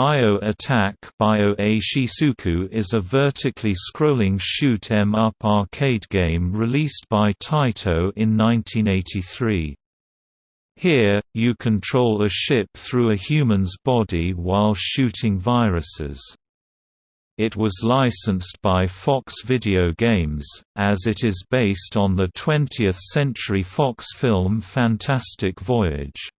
Bio Attack Bio is a vertically scrolling shoot 'em up arcade game released by Taito in 1983. Here, you control a ship through a human's body while shooting viruses. It was licensed by Fox Video Games, as it is based on the 20th-century Fox film Fantastic Voyage.